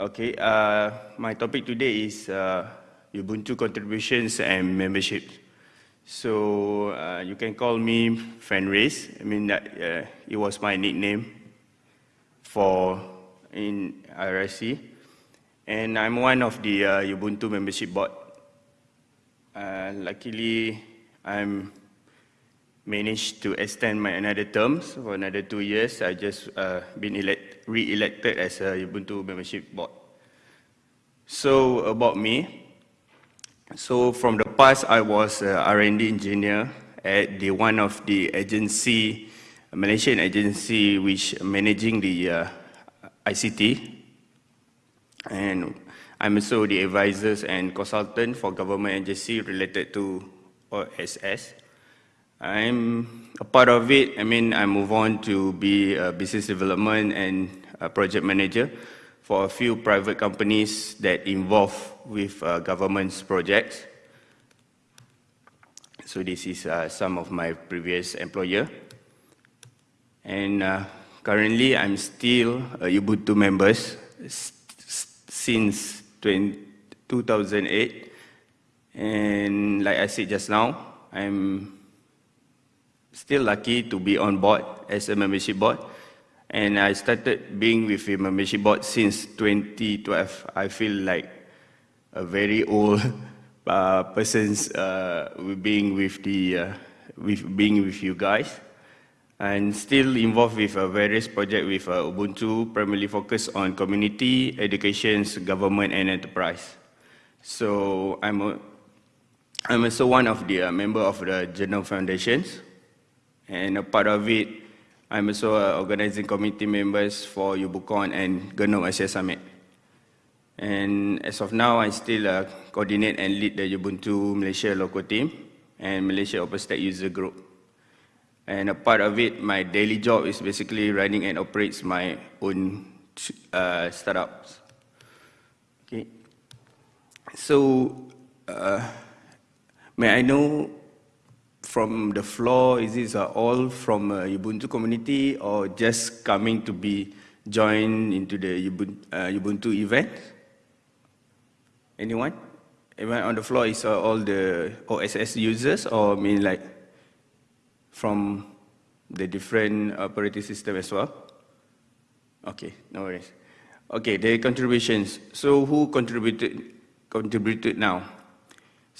Okay, uh, my topic today is uh, Ubuntu contributions and membership. So uh, you can call me Fenris. I mean that uh, it was my nickname for in IRC, and I'm one of the uh, Ubuntu membership board. Uh, luckily, I'm managed to extend my another terms for another two years. I just uh, been elect, re-elected as a Ubuntu membership board. So about me, so from the past I was a R&D engineer at the one of the agency, Malaysian agency which managing the uh, ICT. And I'm also the advisors and consultant for government agency related to OSS. I'm a part of it. I mean, I move on to be a business development and project manager for a few private companies that involve with uh, government's projects. So this is uh, some of my previous employer. And uh, currently, I'm still a Ubuntu member since 20, 2008. And like I said just now, I'm still lucky to be on board as a membership board. And I started being with a membership board since 2012. I feel like a very old uh, person's uh, being with the uh, with being with you guys, and still involved with a various project with uh, Ubuntu, primarily focused on community, education, government, and enterprise. So I'm a, I'm also one of the uh, member of the Journal Foundations, and a part of it, I'm also uh, organizing committee members for UbuCon and GNOME Asia Summit. And as of now, I still uh, coordinate and lead the Ubuntu Malaysia local team and Malaysia OpenStack user group. And a part of it, my daily job is basically running and operates my own uh, startups. Okay. So, uh, may I know from the floor? Is this uh, all from uh, Ubuntu community or just coming to be joined into the Ubuntu, uh, Ubuntu event? Anyone? Anyone on the floor is uh, all the OSS users or I mean like from the different operating system as well? Okay, no worries. Okay, the contributions. So who contributed contributed now?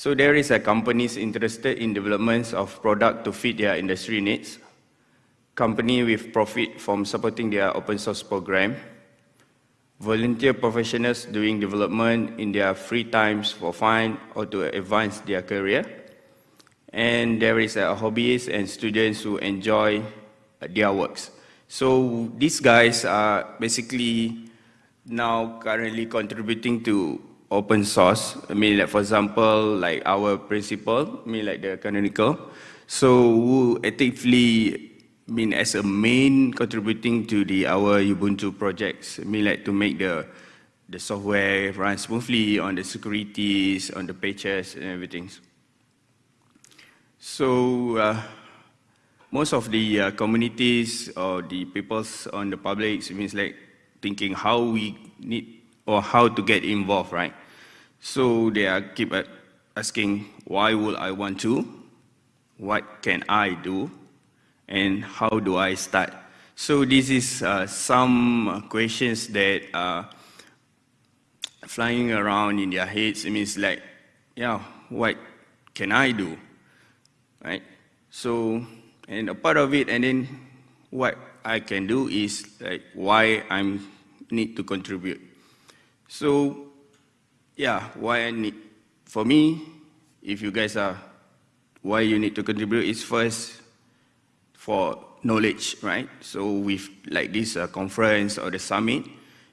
So there is a companies interested in developments of product to fit their industry needs, company with profit from supporting their open source program, volunteer professionals doing development in their free times for fun or to advance their career, and there is a hobbyists and students who enjoy their works. So these guys are basically now currently contributing to open source. I mean, like for example, like our principal, I mean, like the canonical. So who actively I mean, as a main contributing to the our Ubuntu projects. I mean, like to make the the software run smoothly on the securities, on the patches, and everything. So uh, most of the uh, communities or the peoples on the public means like thinking how we need or how to get involved, right? So they are keep asking, why would I want to? What can I do? And how do I start? So this is uh, some questions that are flying around in their heads. It means like, yeah, what can I do? Right? So, and a part of it, and then what I can do is like why I need to contribute. So, yeah, why I need, for me, if you guys are, why you need to contribute is first for knowledge, right? So with like this uh, conference or the summit,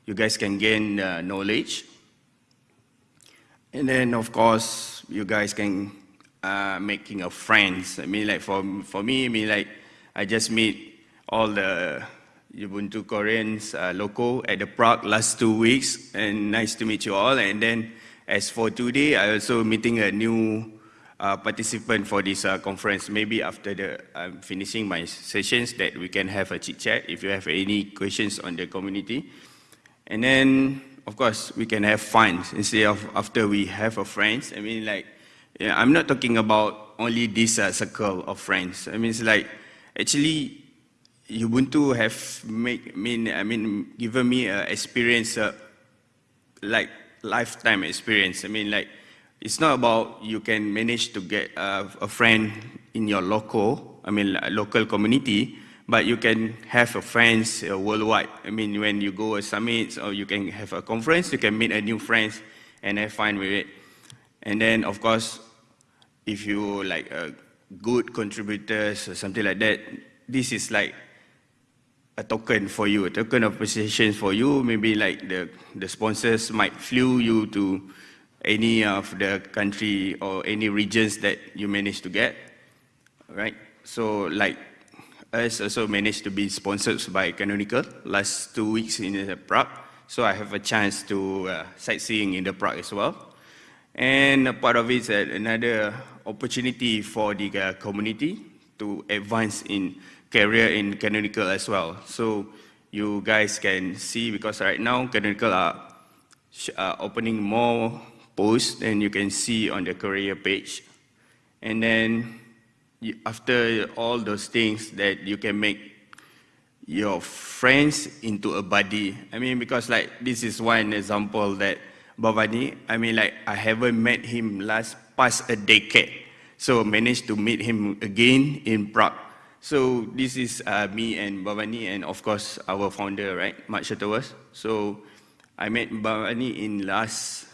you guys can gain uh, knowledge. And then of course, you guys can uh, making a friends. I mean like for, for me, I mean like I just meet all the Ubuntu Koreans uh, local at the Prague last two weeks, and nice to meet you all. And then, as for today, I also meeting a new uh, participant for this uh, conference. Maybe after the I'm finishing my sessions, that we can have a chit chat if you have any questions on the community. And then of course, we can have fun instead of after we have a friends. I mean, like, yeah, I'm not talking about only this uh, circle of friends. I mean, it's like, actually, Ubuntu have make, mean, I mean, given me an experience, uh, like lifetime experience. I mean, like, it's not about you can manage to get uh, a friend in your local, I mean, local community, but you can have a friends uh, worldwide. I mean, when you go a summit or you can have a conference, you can meet a new friends and have fun with it. And then, of course, if you like a good contributors or something like that, this is like a token for you, a token of appreciation for you. Maybe like the, the sponsors might flew you to any of the country or any regions that you managed to get, right? So like us also managed to be sponsored by Canonical last two weeks in Prague. So I have a chance to uh, sightseeing in the Prague as well. And a part of it is another opportunity for the uh, community to advance in career in Canonical as well. So you guys can see because right now Canonical are opening more posts and you can see on the career page. And then after all those things that you can make your friends into a buddy. I mean, because like this is one example that Bhavani, I mean, like I haven't met him last past a decade. So managed to meet him again in Prague. So this is uh, me and Bhavani and of course our founder, right, Mark Shuttleworth. So I met Bhavani in last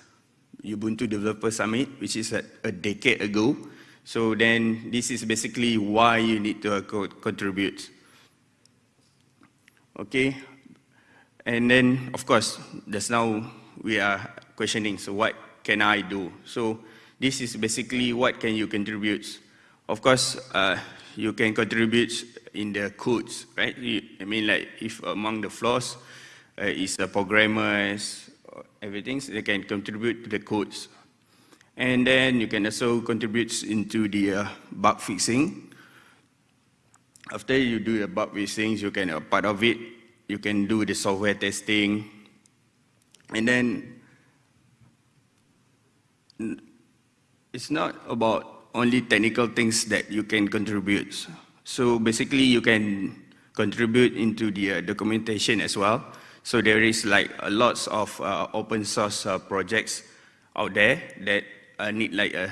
Ubuntu Developer Summit, which is a, a decade ago. So then this is basically why you need to co contribute. Okay, and then of course, just now we are questioning, so what can I do? So this is basically what can you contribute. Of course, uh, you can contribute in the codes, right? I mean, like if among the flaws uh, is the programmers, everything, so they can contribute to the codes. And then you can also contribute into the uh, bug fixing. After you do the bug fixing, you can, uh, part of it, you can do the software testing. And then it's not about only technical things that you can contribute. So basically you can contribute into the uh, documentation as well. So there is like a lots of uh, open source uh, projects out there that uh, need like a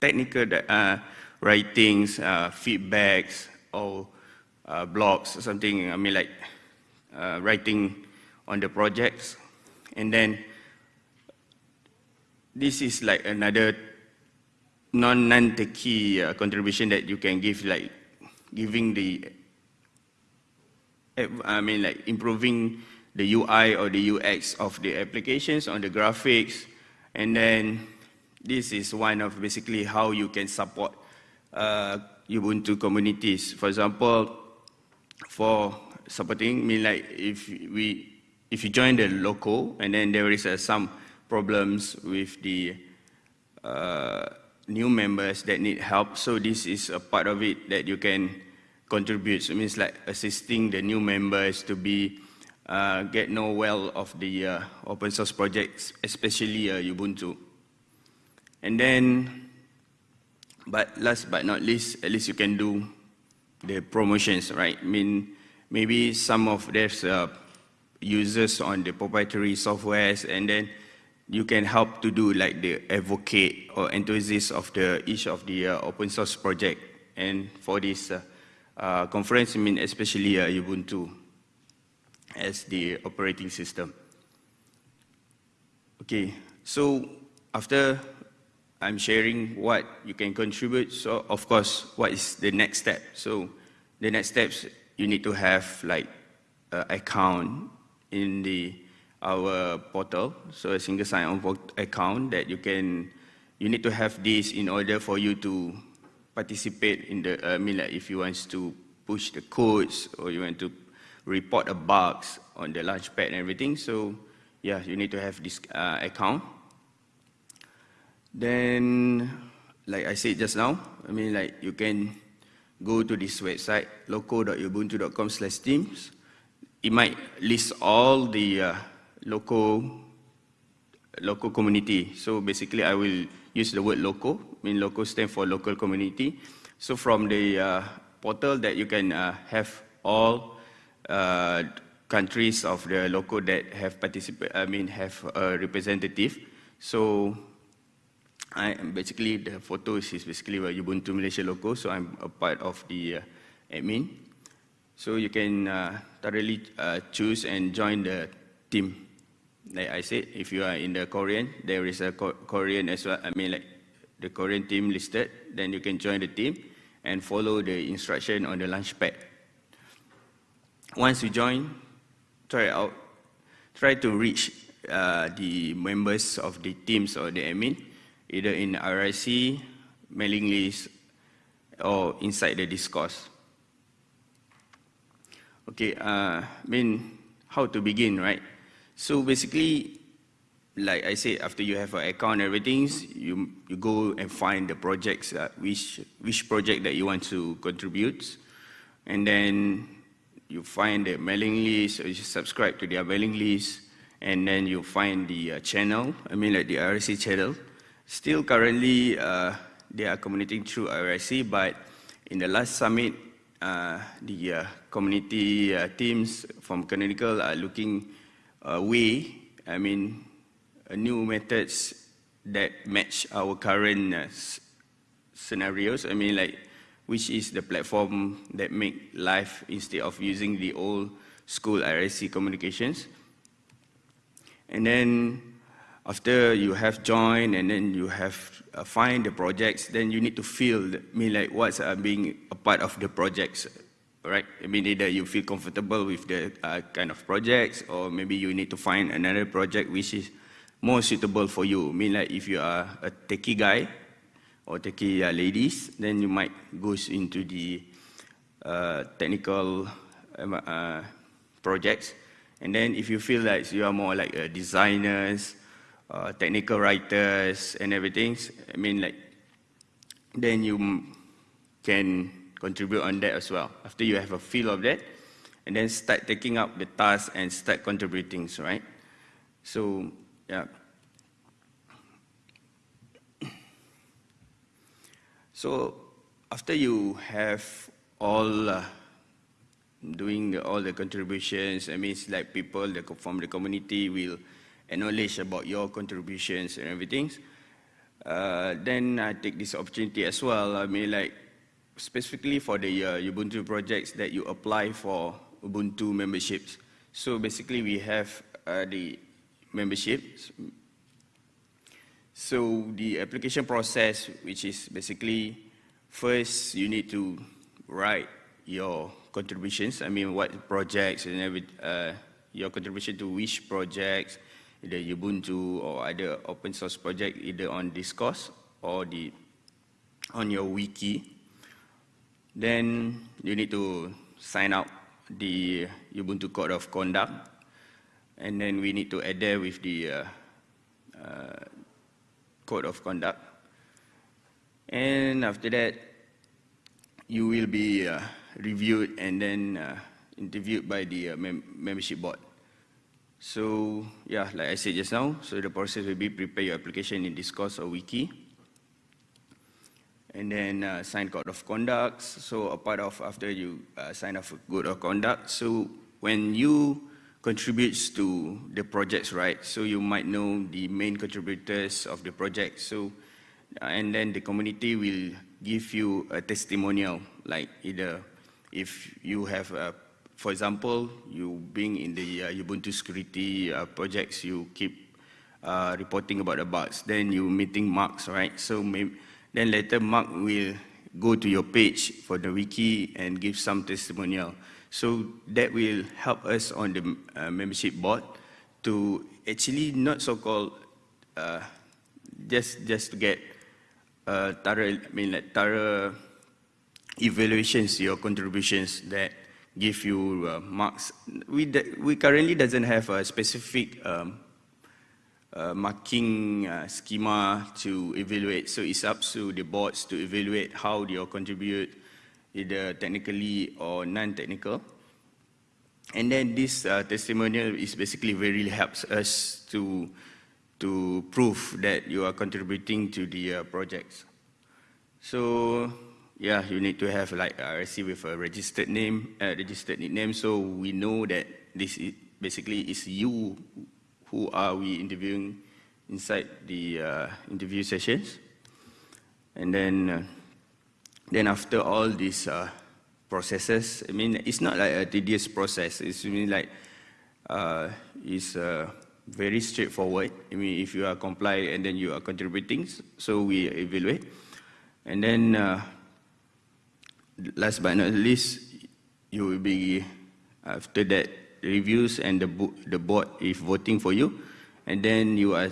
technical uh, writings, uh, feedbacks, or blogs or something. I mean, like writing on the projects, and then this is like another non-techy uh, contribution that you can give, like giving the, I mean, like improving the UI or the UX of the applications on the graphics, and then this is one of basically how you can support uh, Ubuntu communities. For example, for supporting, I mean like if we if you join the local and then there is uh, some problems with the uh, new members that need help, so this is a part of it that you can contribute. So it means like assisting the new members to be uh, get know well of the uh, open source projects, especially uh, Ubuntu. And then, but last but not least, at least you can do the promotions, right? I mean, maybe some of there's uh, users on the proprietary softwares, and then you can help to do like the advocate or enthusiast of the each of the uh, open source project. And for this uh, uh, conference, I mean, especially uh, Ubuntu as the operating system. Okay, so after I'm sharing what you can contribute. So of course, what is the next step? So the next steps, you need to have like account in the our portal. So a single sign-on account that you can, you need to have this in order for you to participate in the, uh, I mean like if you want to push the codes or you want to report a bugs on the launchpad and everything. So yeah, you need to have this uh, account. Then, like I said just now, I mean, like you can go to this website, loco.ubuntu.com slash teams. It might list all the uh, local local community. So basically, I will use the word local. I mean, local stands for local community. So from the uh, portal that you can uh, have all uh, countries of the local that have participate. I mean, have a representative. So I am basically the photos is basically Ubuntu Malaysia logo. So I'm a part of the uh, admin. So you can uh, thoroughly uh, choose and join the team. Like I said, if you are in the Korean, there is a Korean as well. I mean, like the Korean team listed, then you can join the team and follow the instruction on the launch pad. Once you join, try out, try to reach uh, the members of the teams or the admin, either in RIC, mailing list, or inside the discourse. Okay, uh, I mean, how to begin, right? So basically, like I said, after you have an account and everything, you, you go and find the projects, which, which project that you want to contribute. And then you find the mailing list, or you subscribe to their mailing list, and then you find the uh, channel, I mean like the IRC channel. Still currently, uh, they are communicating through IRC, but in the last summit, uh, the uh, community uh, teams from Canonical are looking a way, I mean, new methods that match our current uh, scenarios. I mean, like, which is the platform that make life instead of using the old school IRC communications. And then after you have joined and then you have uh, find the projects, then you need to feel, I mean, like what's uh, being a part of the projects, right? I mean, either you feel comfortable with the uh, kind of projects, or maybe you need to find another project which is more suitable for you. I mean, like if you are a techie guy or techie uh, ladies, then you might go into the uh, technical um, uh, projects. And then if you feel like you are more like designers, uh, technical writers and everything. I mean, like, then you can contribute on that as well. After you have a feel of that, and then start taking up the task and start contributing, right? So, yeah. So, after you have all uh, doing all the contributions, I mean, it's like people that from the community will acknowledge about your contributions and everything, uh, then I take this opportunity as well. I mean, like, specifically for the uh, Ubuntu projects that you apply for Ubuntu memberships. So basically, we have uh, the memberships. So the application process, which is basically, first you need to write your contributions. I mean, what projects and every, uh, your contribution to which projects, either Ubuntu or other open source project, either on Discourse or the, on your wiki. Then you need to sign up the Ubuntu Code of Conduct, and then we need to adhere with the uh, uh, Code of Conduct. And after that, you will be uh, reviewed and then uh, interviewed by the uh, mem membership board. So yeah, like I said just now, so the process will be prepare your application in Discourse or Wiki, and then uh, sign code of conduct. So a part of after you uh, sign off code of conduct, so when you contributes to the projects, right? So you might know the main contributors of the project. So uh, and then the community will give you a testimonial, like either if you have a for example, you being in the uh, Ubuntu security uh, projects, you keep uh, reporting about the bugs. Then you meeting Mark, right? So maybe, then later Mark will go to your page for the wiki and give some testimonial. So that will help us on the uh, membership board to actually not so-called uh, just just to get uh, thorough, I mean like thorough evaluations your contributions that give you uh, marks. We, we currently doesn't have a specific um, uh, marking uh, schema to evaluate. So it's up to the boards to evaluate how they contribute either technically or non-technical. And then this uh, testimonial is basically very helps us to to prove that you are contributing to the uh, projects. So yeah, you need to have like IRC with a registered name, uh, registered nickname, so we know that this is basically is you who are we interviewing inside the uh, interview sessions. And then, uh, then after all these uh, processes, I mean, it's not like a tedious process. It's really like, uh, it's uh, very straightforward. I mean, if you are compliant and then you are contributing, so we evaluate. And then, uh, last but not least, you will be, after that, reviews and the, the board is voting for you, and then you are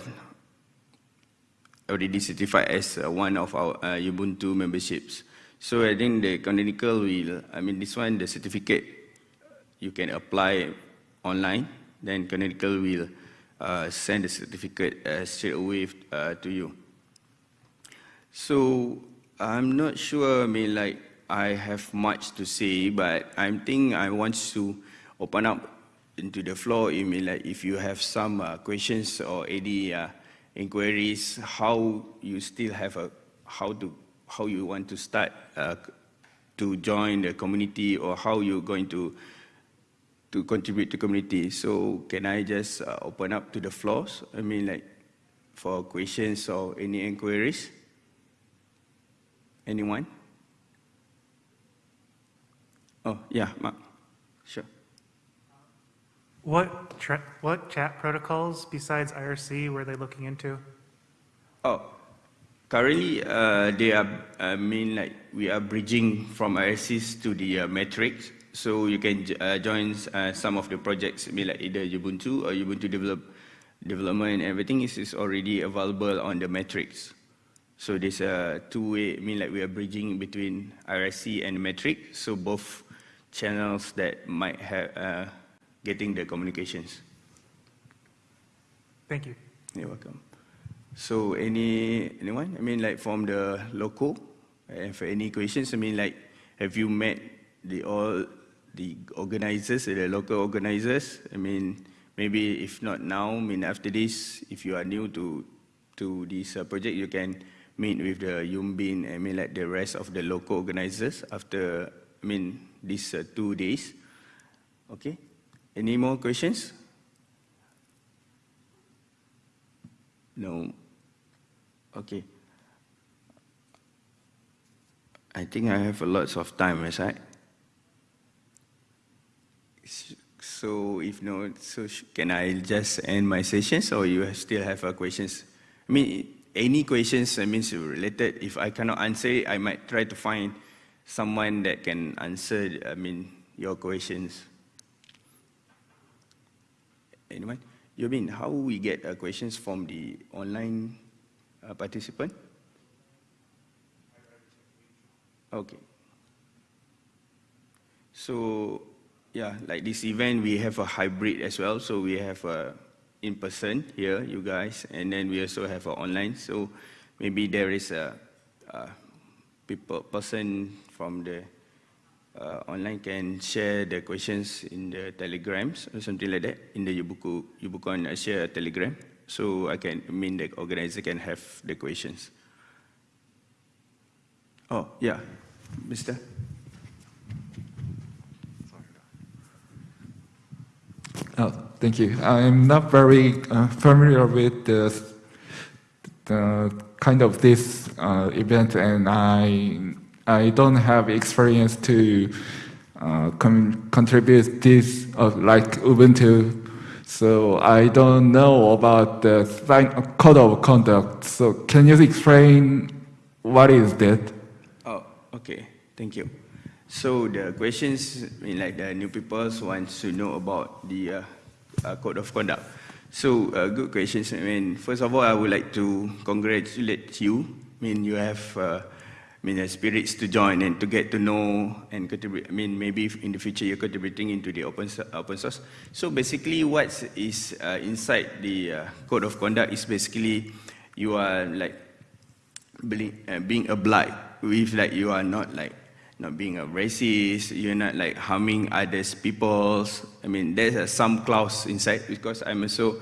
already certified as uh, one of our uh, Ubuntu memberships. So I think the canonical will, I mean this one, the certificate, you can apply online, then canonical will uh, send the certificate uh, straight away uh, to you. So I'm not sure, I mean like, I have much to say, but I think I want to open up into the floor. I mean like, if you have some uh, questions or any inquiries, how you still have a, how to, how you want to start uh, to join the community or how you're going to, to contribute to community. So can I just uh, open up to the floors? I mean like for questions or any inquiries? Anyone? Oh, yeah, Mark. Sure. What, what chat protocols besides IRC were they looking into? Oh, currently uh, they are, I mean, like we are bridging from IRCs to the uh, Matrix. So you can uh, join uh, some of the projects, I mean, like either Ubuntu or Ubuntu develop, development and everything is, is already available on the Matrix. So there's a two-way, I mean, like we are bridging between IRC and Matrix. So both channels that might have uh, getting the communications. Thank you. You're welcome. So any anyone? I mean, like from the local, and for any questions, I mean, like, have you met the all the organizers, the local organizers? I mean, maybe if not now, I mean, after this, if you are new to to this uh, project, you can meet with the Yumbin, I mean, like the rest of the local organizers after, I mean, these uh, two days. Okay. Any more questions? No. Okay. I think I have a lots of time, right? So if no, so can I just end my sessions or you still have questions? I mean, any questions, I mean, related, if I cannot answer it, I might try to find someone that can answer, I mean, your questions. Anyone? You mean how we get uh, questions from the online uh, participant? Okay. So, yeah, like this event, we have a hybrid as well. So we have a in person here, you guys, and then we also have a online. So maybe there is a, a people person from the uh, online can share the questions in the telegrams or something like that in the Yubuku, UbuCon uh, share a telegram. So I can, I mean the organizer can have the questions. Oh, yeah, Mr. Oh, thank you. I'm not very uh, familiar with the, the kind of this uh, event and I I don't have experience to uh, contribute this uh, like Ubuntu, so I don't know about the code of conduct. So can you explain what is that? Oh, okay. Thank you. So the questions, I mean, like the new people want to know about the uh, uh, code of conduct. So uh, good questions. I mean, first of all, I would like to congratulate you. I mean, you have uh, mean, uh, spirits to join and to get to know and contribute. I mean, maybe in the future you're contributing into the open, open source. So basically what is uh, inside the uh, code of conduct is basically you are like being, uh, being obliged with like you are not like not being a racist, you're not like harming others peoples. I mean, there's uh, some clause inside because I'm also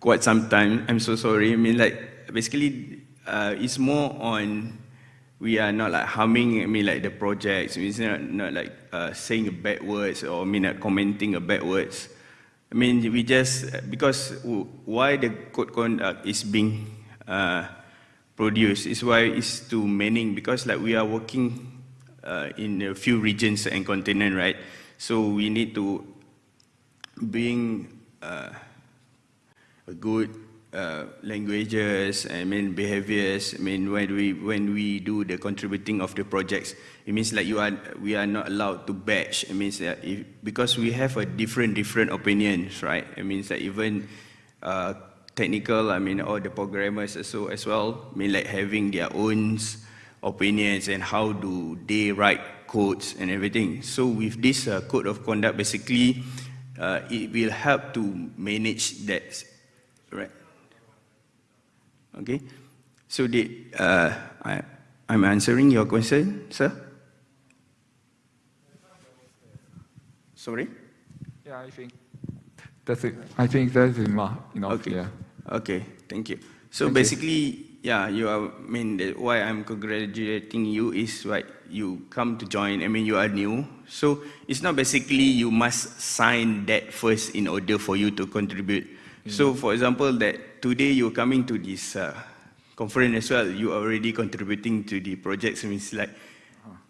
quite some time. I'm so sorry. I mean, like, basically, uh, it's more on we are not like harming, I mean, like the projects. It's not, not like uh, saying bad words or I mean, not commenting a bad words. I mean, we just, because why the code conduct is being uh, produced is why it's to Manning, because like we are working uh, in a few regions and continent, right? So we need to bring uh, a good uh, languages, I mean behaviors. I mean when we when we do the contributing of the projects, it means like you are we are not allowed to batch. It means that if, because we have a different different opinions, right? It means that even uh, technical, I mean all the programmers also as well, I mean like having their own opinions and how do they write codes and everything. So with this uh, code of conduct, basically, uh, it will help to manage that, right? Okay. So the, uh, I, I'm answering your question, sir. Sorry. Yeah, I think that's it. I think that's enough. Okay. Yeah. Okay, thank you. So Thank you. basically, yeah, you are, I mean, why I'm congratulating you is right, you come to join, I mean, you are new. So it's not basically you must sign that first in order for you to contribute. So for example, that today you're coming to this uh, conference as well, you are already contributing to the projects. I mean, it's like,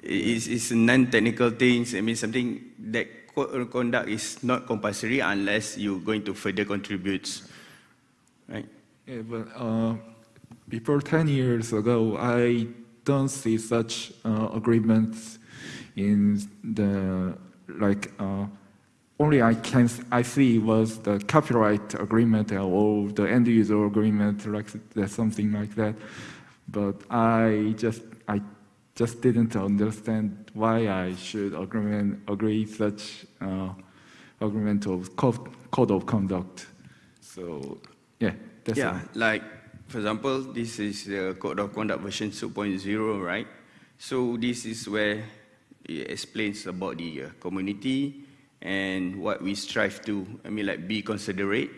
it's, it's non-technical things. I mean, something that code of conduct is not compulsory unless you're going to further contribute, right? Yeah, but uh, before 10 years ago, I don't see such uh, agreements in the, like, uh, only I can, I see was the copyright agreement or the end user agreement, like something like that. But I just, I just didn't understand why I should agreement, agree such uh, agreement of code, code of conduct. So, yeah, that's yeah, all. like for example, this is the Code of Conduct version 2.0, right? So this is where it explains about the uh, community and what we strive to. I mean, like be considerate.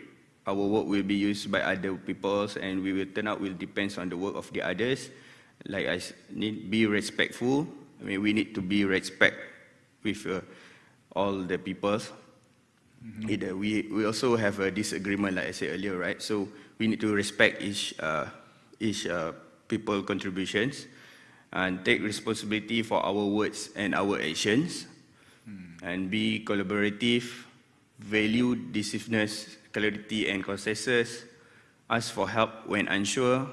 Our work will be used by other peoples, and we will turn out will depends on the work of the others. Like I need be respectful. I mean, we need to be respect with uh, all the peoples. It, uh, we, we also have a disagreement, like I said earlier, right? So we need to respect each, uh, each uh, people contributions and take responsibility for our words and our actions and be collaborative, value decisiveness, clarity and consensus, ask for help when unsure,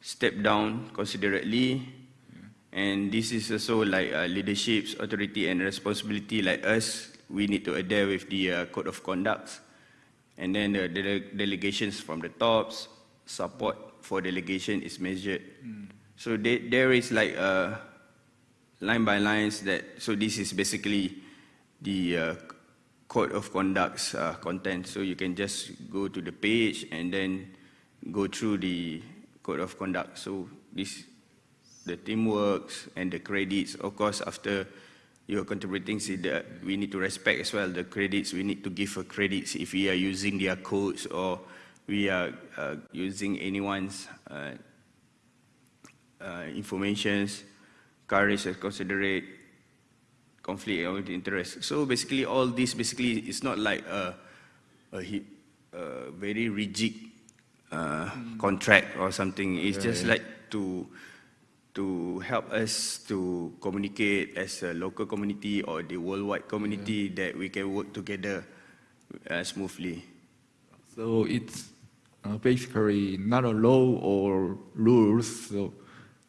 step down considerately, and this is also like uh, leadership's authority and responsibility like us, we need to adhere with the uh, code of conduct. And then the dele- delegations from the tops, support for delegation is measured. So they, there is like uh, line by lines that, so this is basically the uh, code of conduct's uh, content. So you can just go to the page and then go through the code of conduct. So this, the teamworks and the credits, of course, after you're contributing, see that we need to respect as well the credits. We need to give a credits if we are using their codes or we are uh, using anyone's uh, uh, informations, courage as considerate, conflict of interest. So basically, all this basically is not like a, a, a very rigid uh, contract or something. It's just like to to help us to communicate as a local community or the worldwide community that we can work together uh, smoothly. So it's uh, basically not a law or rules, so,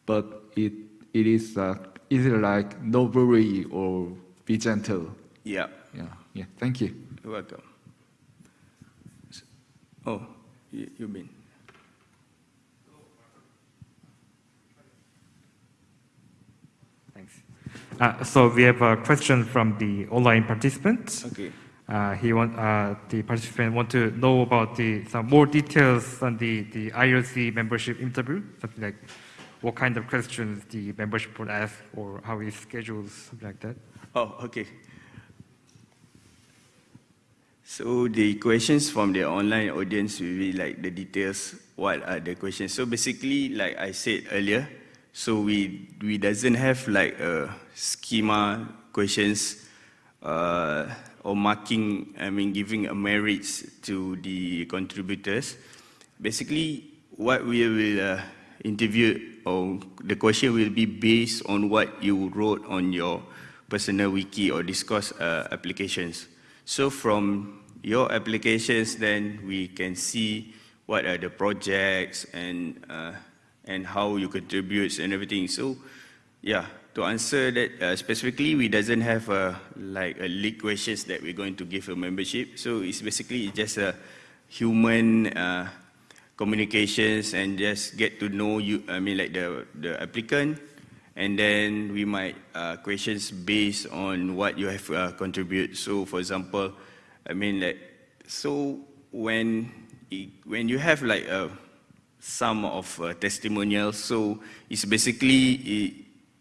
but it it is uh, is it like no worry or be gentle? Yeah, Yeah, yeah. Thank you. you're welcome. Oh, you, you mean? Thanks. Uh, So we have a question from the online participant. Okay. Uh, He want, uh, the participant want to know about the, some more details on the, the IRC membership interview, something like what kind of questions the membership would ask or how it schedules, something like that. Oh, okay. So the questions from the online audience will be like the details, what are the questions. So basically, like I said earlier, so we, we doesn't have like a schema questions uh, or marking, I mean, giving a merits to the contributors. Basically, what we will uh, interview or the question will be based on what you wrote on your personal wiki or Discourse uh, applications. So from your applications, then we can see what are the projects and uh, and how you contribute and everything. So, yeah, to answer that uh, specifically, we doesn't have a like a lead questions that we're going to give a membership. So it's basically just a human uh, communications and just get to know you. I mean, like the the applicant, and then we might uh, questions based on what you have uh, contribute. So, for example, I mean, like so when it, when you have like a sum of uh, testimonials, so it's basically it,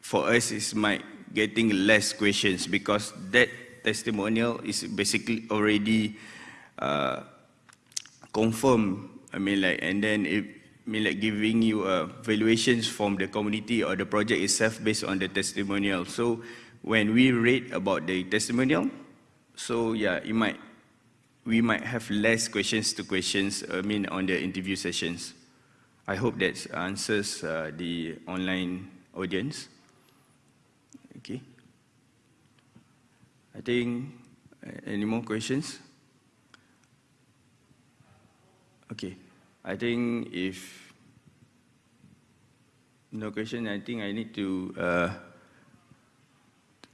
for us it's might getting less questions because that testimonial is basically already uh, confirmed. I mean, like, and then it, I mean, like giving you uh, valuations from the community or the project itself based on the testimonial. So when we read about the testimonial, so yeah, it might, we might have less questions to questions, I mean, on the interview sessions. I hope that answers uh, the online audience. Okay. I think, uh, any more questions? Okay. I think if no question, I think I need to uh,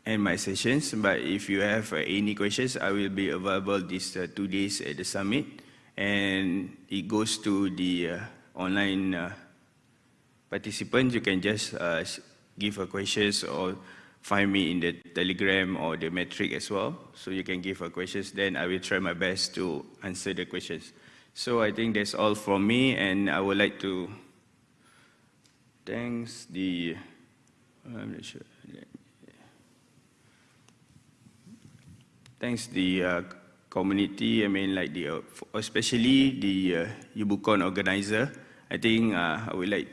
end my sessions. But if you have uh, any questions, I will be available these uh, two days at the summit. And it goes to the uh, online uh, participants. You can just uh, give a questions or find me in the telegram or the Matrix as well. So you can give a questions. Then I will try my best to answer the questions. So I think that's all from me, and I would like to thanks the I'm not sure. Thanks the uh, community. I mean, like the uh, especially the uh, organizer. I think uh, I would like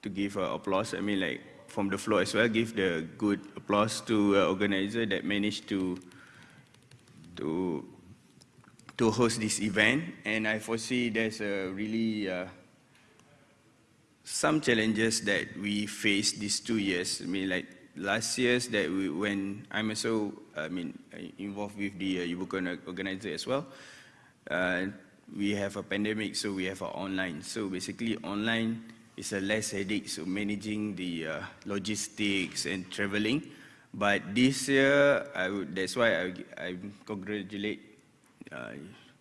to give uh, applause. I mean, like from the floor as well, give the good applause to uh, organizer that managed to to to host this event. And I foresee there's a really uh, some challenges that we faced these two years. I mean, like last year's that we, when I'm also, I mean, involved with the uh, UbuCon organizer as well. Uh, we have a pandemic, so we have a online. So basically, online is a less headache, so managing the uh, logistics and traveling. But this year, I would, that's why I, I congratulate uh,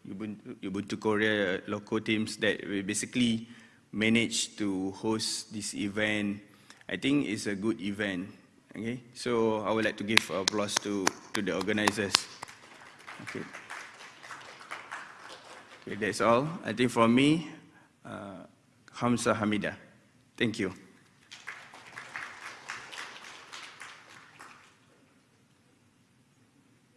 Ubuntu, Korea local teams that we basically managed to host this event. I think it's a good event. Okay, so I would like to give applause to, to the organizers. Okay. Okay, that's all. I think from me, uh, Hamza Hamida. Thank you.